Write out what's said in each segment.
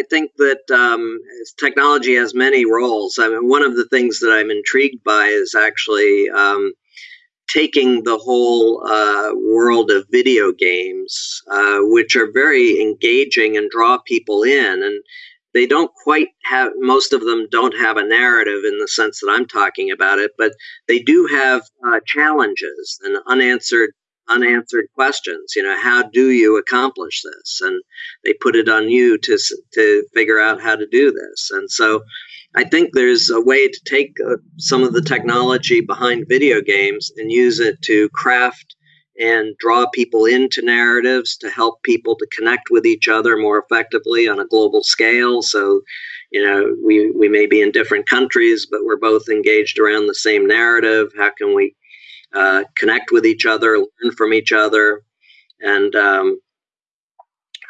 I think that um, technology has many roles. I mean, one of the things that I'm intrigued by is actually um, taking the whole uh, world of video games, uh, which are very engaging and draw people in. And they don't quite have, most of them don't have a narrative in the sense that I'm talking about it, but they do have uh, challenges and unanswered unanswered questions. You know, how do you accomplish this? And they put it on you to to figure out how to do this. And so, I think there's a way to take uh, some of the technology behind video games and use it to craft and draw people into narratives to help people to connect with each other more effectively on a global scale. So, you know, we, we may be in different countries, but we're both engaged around the same narrative. How can we uh, connect with each other, learn from each other. And um,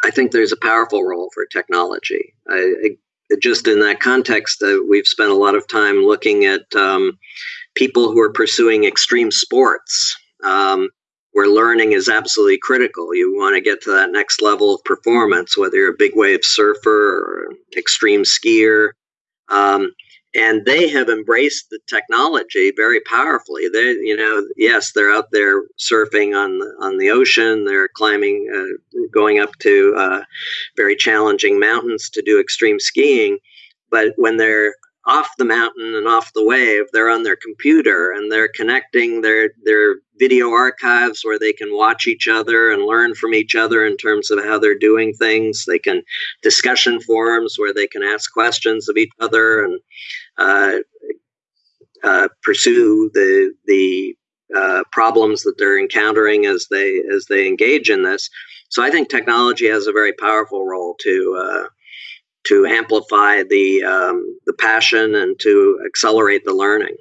I think there's a powerful role for technology. I, I, just in that context, uh, we've spent a lot of time looking at um, people who are pursuing extreme sports. Um, where learning is absolutely critical. You want to get to that next level of performance, whether you're a big wave surfer or extreme skier. Um, and they have embraced the technology very powerfully. They, you know, yes, they're out there surfing on the, on the ocean. They're climbing, uh, going up to uh, very challenging mountains to do extreme skiing. But when they're off the mountain and off the wave, they're on their computer and they're connecting their their video archives where they can watch each other and learn from each other in terms of how they're doing things. They can discussion forums where they can ask questions of each other and uh, uh, pursue the the uh, problems that they're encountering as they as they engage in this. So I think technology has a very powerful role to uh, to amplify the um, the passion and to accelerate the learning.